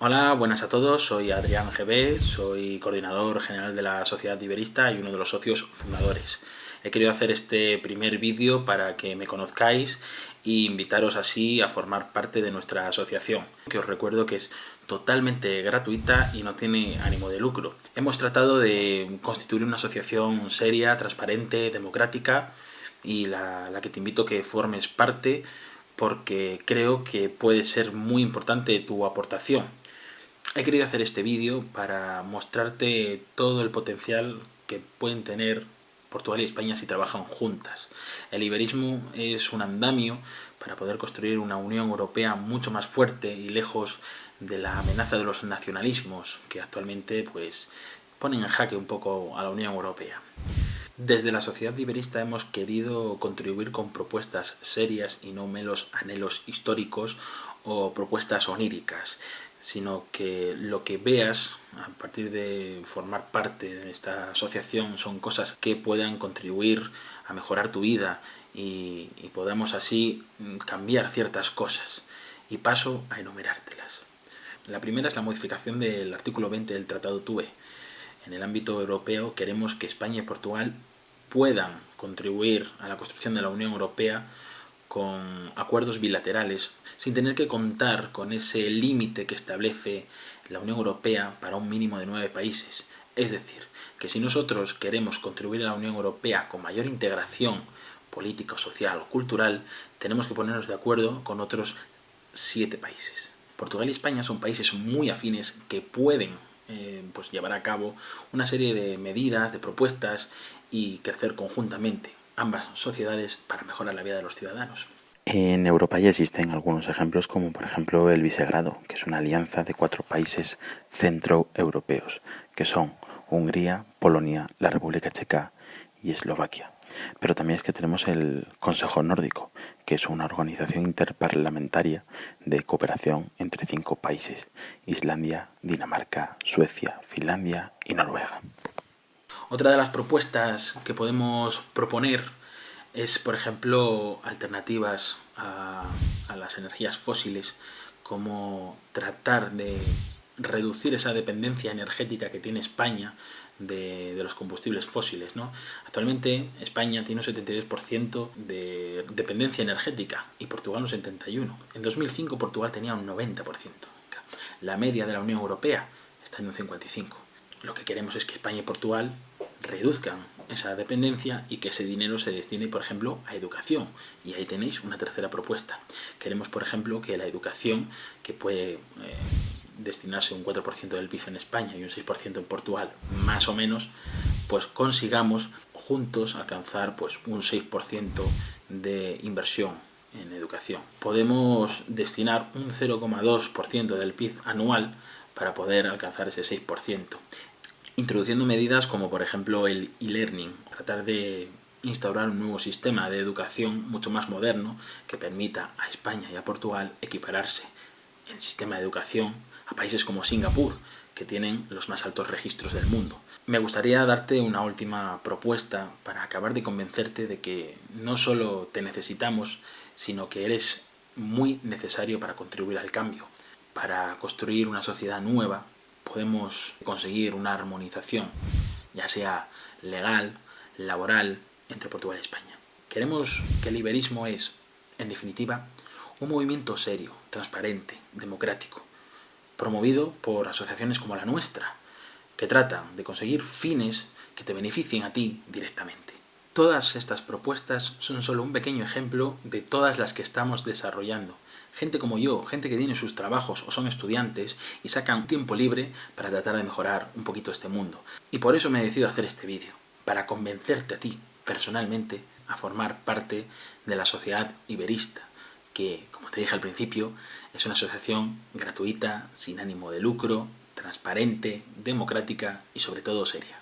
Hola, buenas a todos, soy Adrián GB, soy coordinador general de la Sociedad Iberista y uno de los socios fundadores. He querido hacer este primer vídeo para que me conozcáis e invitaros así a formar parte de nuestra asociación, que os recuerdo que es totalmente gratuita y no tiene ánimo de lucro. Hemos tratado de constituir una asociación seria, transparente, democrática y la, la que te invito a que formes parte porque creo que puede ser muy importante tu aportación. He querido hacer este vídeo para mostrarte todo el potencial que pueden tener Portugal y España si trabajan juntas. El iberismo es un andamio para poder construir una Unión Europea mucho más fuerte y lejos de la amenaza de los nacionalismos que actualmente pues, ponen en jaque un poco a la Unión Europea. Desde la sociedad iberista hemos querido contribuir con propuestas serias y no meros anhelos históricos o propuestas oníricas sino que lo que veas a partir de formar parte de esta asociación son cosas que puedan contribuir a mejorar tu vida y, podamos así cambiar ciertas cosas. Y paso a enumerártelas. La primera es la modificación del artículo 20 del Tratado TUE. En el ámbito europeo queremos que España y Portugal puedan contribuir a la construcción de la Unión Europea con acuerdos bilaterales, sin tener que contar con ese límite que establece la Unión Europea para un mínimo de nueve países. Es decir, que si nosotros queremos contribuir a la Unión Europea con mayor integración política, social o cultural, tenemos que ponernos de acuerdo con otros siete países. Portugal y España son países muy afines que pueden eh, pues llevar a cabo una serie de medidas, de propuestas y crecer conjuntamente ambas sociedades para mejorar la vida de los ciudadanos. En Europa ya existen algunos ejemplos como por ejemplo el Visegrado, que es una alianza de cuatro países centroeuropeos, que son Hungría, Polonia, la República Checa y Eslovaquia. Pero también es que tenemos el Consejo Nórdico, que es una organización interparlamentaria de cooperación entre cinco países, Islandia, Dinamarca, Suecia, Finlandia y Noruega. Otra de las propuestas que podemos proponer es, por ejemplo, alternativas a, las energías fósiles, como tratar de reducir esa dependencia energética que tiene España de, los combustibles fósiles. ¿no? Actualmente España tiene un 72% de dependencia energética y Portugal un 71%. En 2005 Portugal tenía un 90%. La media de la Unión Europea está en un 55%. Lo que queremos es que España y Portugal reduzcan esa dependencia y que ese dinero se destine, por ejemplo, a educación. Y ahí tenéis una tercera propuesta. Queremos, por ejemplo, que la educación, que puede eh, destinarse un 4% del PIB en España y un 6% en Portugal, más o menos, pues consigamos juntos alcanzar pues, un 6% de inversión en educación. Podemos destinar un 0,2% del PIB anual para poder alcanzar ese 6% introduciendo medidas como por ejemplo el e-learning, tratar de instaurar un nuevo sistema de educación mucho más moderno que permita a España y a Portugal equipararse en sistema de educación a países como Singapur, que tienen los más altos registros del mundo. Me gustaría darte una última propuesta para acabar de convencerte de que no solo te necesitamos, sino que eres muy necesario para contribuir al cambio, para construir una sociedad nueva podemos conseguir una armonización, ya sea legal, laboral, entre Portugal y España. Queremos que el liberismo es, en definitiva, un movimiento serio, transparente, democrático, promovido por asociaciones como la nuestra, que tratan de conseguir fines que te beneficien a ti directamente. Todas estas propuestas son solo un pequeño ejemplo de todas las que estamos desarrollando gente como yo, gente que tiene sus trabajos o son estudiantes y sacan tiempo libre para tratar de mejorar un poquito este mundo. Y por eso me he decidido hacer este vídeo, para convencerte a ti, personalmente, a formar parte de la sociedad iberista, que, como te dije al principio, es una asociación gratuita, sin ánimo de lucro, transparente, democrática y sobre todo seria.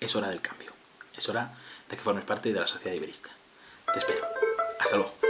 Es hora del cambio. Es hora de que formes parte de la sociedad iberista. Te espero. Hasta luego.